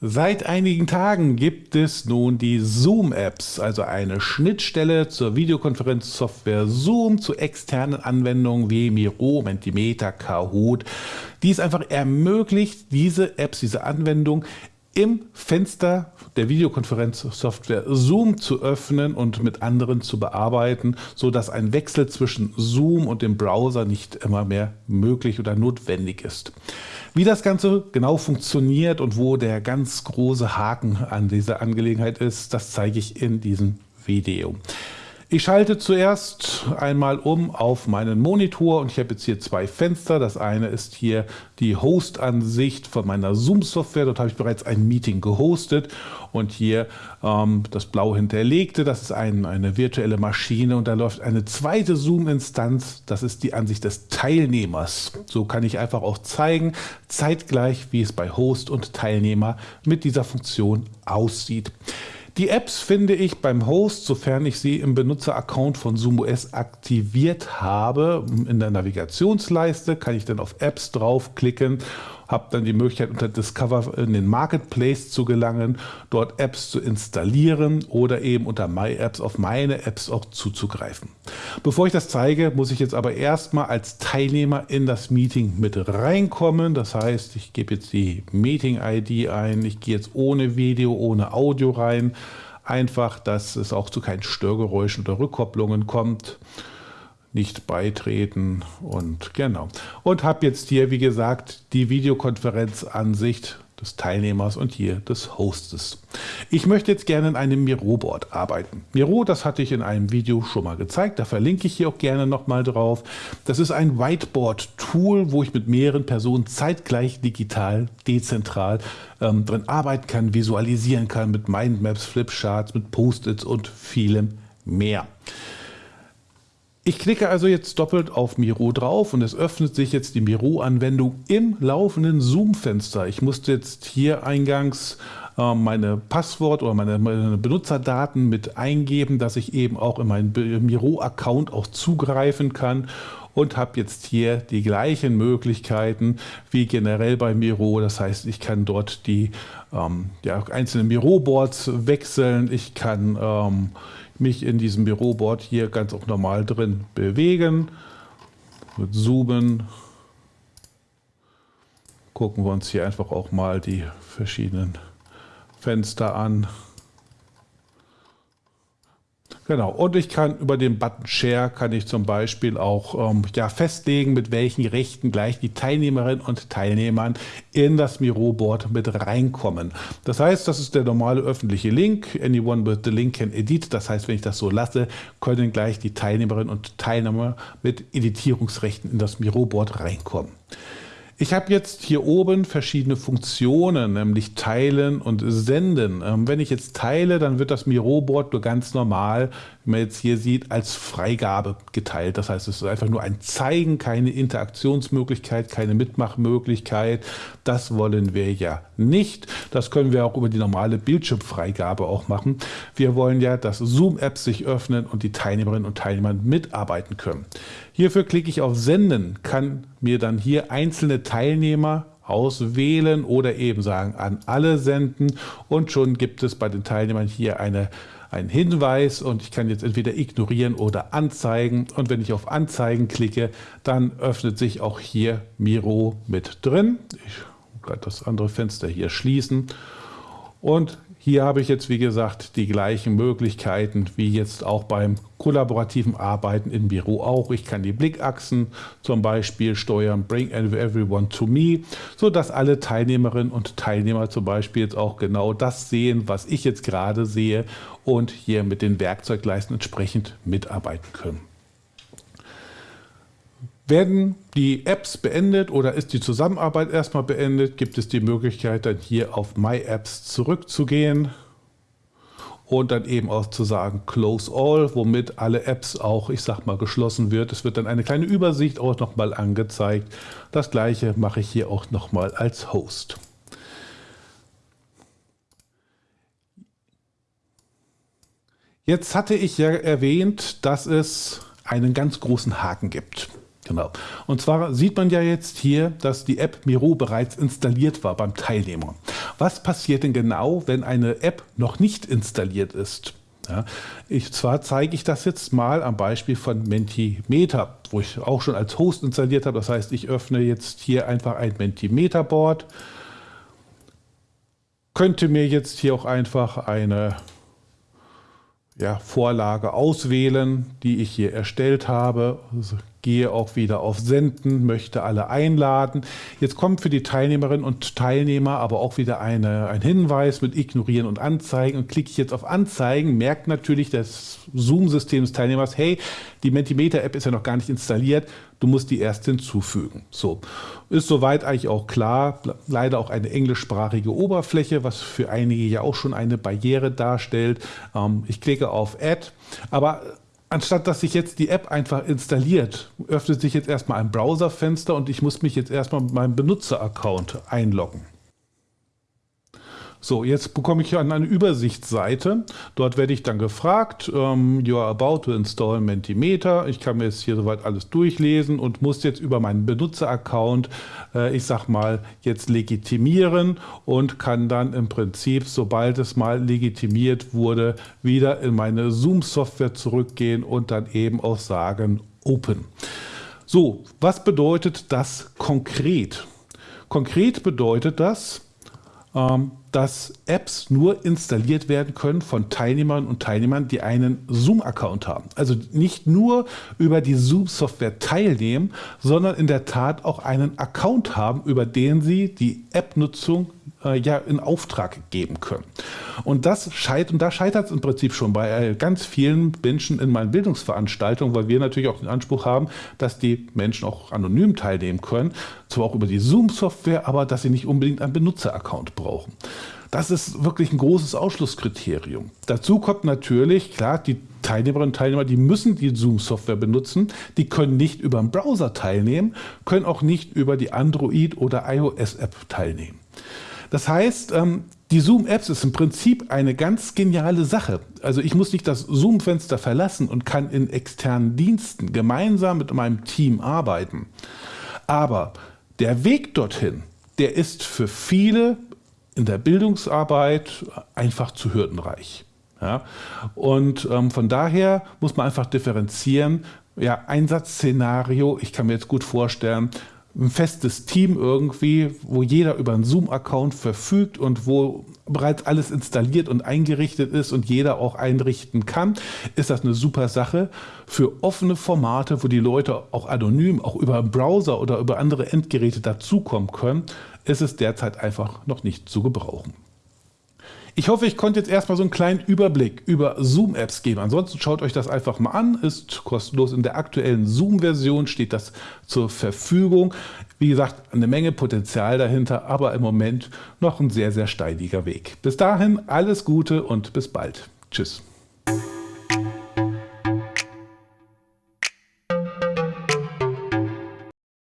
Seit einigen Tagen gibt es nun die Zoom-Apps, also eine Schnittstelle zur Videokonferenzsoftware Zoom zu externen Anwendungen wie Miro, Mentimeter, Kahoot, die es einfach ermöglicht, diese Apps, diese Anwendung im Fenster der Videokonferenzsoftware Zoom zu öffnen und mit anderen zu bearbeiten, so dass ein Wechsel zwischen Zoom und dem Browser nicht immer mehr möglich oder notwendig ist. Wie das Ganze genau funktioniert und wo der ganz große Haken an dieser Angelegenheit ist, das zeige ich in diesem Video. Ich schalte zuerst einmal um auf meinen Monitor und ich habe jetzt hier zwei Fenster. Das eine ist hier die Host-Ansicht von meiner Zoom-Software. Dort habe ich bereits ein Meeting gehostet und hier ähm, das blau hinterlegte, das ist ein, eine virtuelle Maschine und da läuft eine zweite Zoom-Instanz. Das ist die Ansicht des Teilnehmers. So kann ich einfach auch zeigen, zeitgleich, wie es bei Host und Teilnehmer mit dieser Funktion aussieht. Die Apps finde ich beim Host, sofern ich sie im Benutzeraccount von ZoomOS aktiviert habe. In der Navigationsleiste kann ich dann auf Apps draufklicken habe dann die Möglichkeit unter Discover in den Marketplace zu gelangen, dort Apps zu installieren oder eben unter My Apps auf meine Apps auch zuzugreifen. Bevor ich das zeige, muss ich jetzt aber erstmal als Teilnehmer in das Meeting mit reinkommen. Das heißt, ich gebe jetzt die Meeting-ID ein, ich gehe jetzt ohne Video, ohne Audio rein, einfach, dass es auch zu keinen Störgeräuschen oder Rückkopplungen kommt nicht beitreten und genau. Und habe jetzt hier, wie gesagt, die Videokonferenzansicht des Teilnehmers und hier des Hostes. Ich möchte jetzt gerne in einem Miro-Board arbeiten. Miro, das hatte ich in einem Video schon mal gezeigt, da verlinke ich hier auch gerne nochmal drauf. Das ist ein Whiteboard-Tool, wo ich mit mehreren Personen zeitgleich digital, dezentral ähm, drin arbeiten kann, visualisieren kann mit Mindmaps, Flipcharts, mit Post-its und vielem mehr. Ich klicke also jetzt doppelt auf Miro drauf und es öffnet sich jetzt die Miro-Anwendung im laufenden Zoom-Fenster. Ich musste jetzt hier eingangs äh, meine Passwort oder meine, meine, Benutzerdaten mit eingeben, dass ich eben auch in meinen Miro-Account auch zugreifen kann und habe jetzt hier die gleichen Möglichkeiten wie generell bei Miro. Das heißt, ich kann dort die ähm, ja, einzelnen Miro-Boards wechseln. Ich kann ähm, mich in diesem Büroboard hier ganz auch normal drin bewegen. Mit Zoomen gucken wir uns hier einfach auch mal die verschiedenen Fenster an. Genau, und ich kann über den Button Share kann ich zum Beispiel auch ähm, ja, festlegen, mit welchen Rechten gleich die Teilnehmerinnen und Teilnehmern in das Miro-Board mit reinkommen. Das heißt, das ist der normale öffentliche Link. Anyone with the link can edit. Das heißt, wenn ich das so lasse, können gleich die Teilnehmerinnen und Teilnehmer mit Editierungsrechten in das Miro-Board reinkommen. Ich habe jetzt hier oben verschiedene Funktionen, nämlich Teilen und Senden. Ähm, wenn ich jetzt teile, dann wird das Miro-Board nur ganz normal, man jetzt hier sieht, als Freigabe geteilt. Das heißt, es ist einfach nur ein Zeigen, keine Interaktionsmöglichkeit, keine Mitmachmöglichkeit. Das wollen wir ja nicht. Das können wir auch über die normale Bildschirmfreigabe auch machen. Wir wollen ja, dass Zoom-Apps sich öffnen und die Teilnehmerinnen und Teilnehmer mitarbeiten können. Hierfür klicke ich auf Senden, kann mir dann hier einzelne Teilnehmer auswählen oder eben sagen an alle senden und schon gibt es bei den Teilnehmern hier eine, einen Hinweis und ich kann jetzt entweder ignorieren oder anzeigen und wenn ich auf Anzeigen klicke, dann öffnet sich auch hier Miro mit drin. Ich werde das andere Fenster hier schließen und hier habe ich jetzt, wie gesagt, die gleichen Möglichkeiten wie jetzt auch beim kollaborativen Arbeiten im Büro auch. Ich kann die Blickachsen zum Beispiel steuern, bring everyone to me, sodass alle Teilnehmerinnen und Teilnehmer zum Beispiel jetzt auch genau das sehen, was ich jetzt gerade sehe und hier mit den Werkzeugleisten entsprechend mitarbeiten können. Werden die Apps beendet oder ist die Zusammenarbeit erstmal beendet, gibt es die Möglichkeit dann hier auf My Apps zurückzugehen und dann eben auch zu sagen Close All, womit alle Apps auch, ich sag mal, geschlossen wird. Es wird dann eine kleine Übersicht auch nochmal angezeigt. Das gleiche mache ich hier auch nochmal als Host. Jetzt hatte ich ja erwähnt, dass es einen ganz großen Haken gibt. Genau. Und zwar sieht man ja jetzt hier, dass die App Miro bereits installiert war beim Teilnehmer. Was passiert denn genau, wenn eine App noch nicht installiert ist? Ja, ich, zwar zeige ich das jetzt mal am Beispiel von Mentimeter, wo ich auch schon als Host installiert habe. Das heißt, ich öffne jetzt hier einfach ein Mentimeter-Board. Könnte mir jetzt hier auch einfach eine ja, Vorlage auswählen, die ich hier erstellt habe. Also gehe auch wieder auf Senden, möchte alle einladen. Jetzt kommt für die Teilnehmerinnen und Teilnehmer aber auch wieder eine, ein Hinweis mit Ignorieren und Anzeigen. Und klicke ich jetzt auf Anzeigen, merkt natürlich das Zoom-System des Teilnehmers, hey, die Mentimeter-App ist ja noch gar nicht installiert, du musst die erst hinzufügen. So, ist soweit eigentlich auch klar. Leider auch eine englischsprachige Oberfläche, was für einige ja auch schon eine Barriere darstellt. Ähm, ich klicke auf Add, aber Anstatt dass sich jetzt die App einfach installiert, öffnet sich jetzt erstmal ein Browserfenster und ich muss mich jetzt erstmal mit meinem Benutzeraccount einloggen. So, jetzt bekomme ich an eine Übersichtsseite. Dort werde ich dann gefragt, ähm, you are about to install Mentimeter. Ich kann mir jetzt hier soweit alles durchlesen und muss jetzt über meinen Benutzeraccount, äh, ich sag mal, jetzt legitimieren und kann dann im Prinzip, sobald es mal legitimiert wurde, wieder in meine Zoom-Software zurückgehen und dann eben auch sagen Open. So, was bedeutet das konkret? Konkret bedeutet das, dass Apps nur installiert werden können von Teilnehmern und Teilnehmern, die einen Zoom-Account haben. Also nicht nur über die Zoom-Software teilnehmen, sondern in der Tat auch einen Account haben, über den sie die App-Nutzung äh, ja in Auftrag geben können. Und das scheitert, und da scheitert es im Prinzip schon bei äh, ganz vielen Menschen in meinen Bildungsveranstaltungen, weil wir natürlich auch den Anspruch haben, dass die Menschen auch anonym teilnehmen können, zwar auch über die Zoom-Software, aber dass sie nicht unbedingt einen Benutzer-Account brauchen. Das ist wirklich ein großes Ausschlusskriterium. Dazu kommt natürlich, klar, die Teilnehmerinnen und Teilnehmer, die müssen die Zoom-Software benutzen, die können nicht über einen Browser teilnehmen, können auch nicht über die Android- oder iOS-App teilnehmen. Das heißt, ähm, die Zoom-Apps ist im Prinzip eine ganz geniale Sache. Also ich muss nicht das Zoom-Fenster verlassen und kann in externen Diensten gemeinsam mit meinem Team arbeiten. Aber der Weg dorthin, der ist für viele in der Bildungsarbeit einfach zu hürdenreich. Ja? Und ähm, von daher muss man einfach differenzieren. Ja, Einsatzszenario, ich kann mir jetzt gut vorstellen, ein festes Team irgendwie, wo jeder über einen Zoom-Account verfügt und wo bereits alles installiert und eingerichtet ist und jeder auch einrichten kann, ist das eine super Sache. Für offene Formate, wo die Leute auch anonym, auch über Browser oder über andere Endgeräte dazukommen können, ist es derzeit einfach noch nicht zu gebrauchen. Ich hoffe, ich konnte jetzt erstmal so einen kleinen Überblick über Zoom-Apps geben. Ansonsten schaut euch das einfach mal an, ist kostenlos. In der aktuellen Zoom-Version steht das zur Verfügung. Wie gesagt, eine Menge Potenzial dahinter, aber im Moment noch ein sehr, sehr steiniger Weg. Bis dahin alles Gute und bis bald. Tschüss.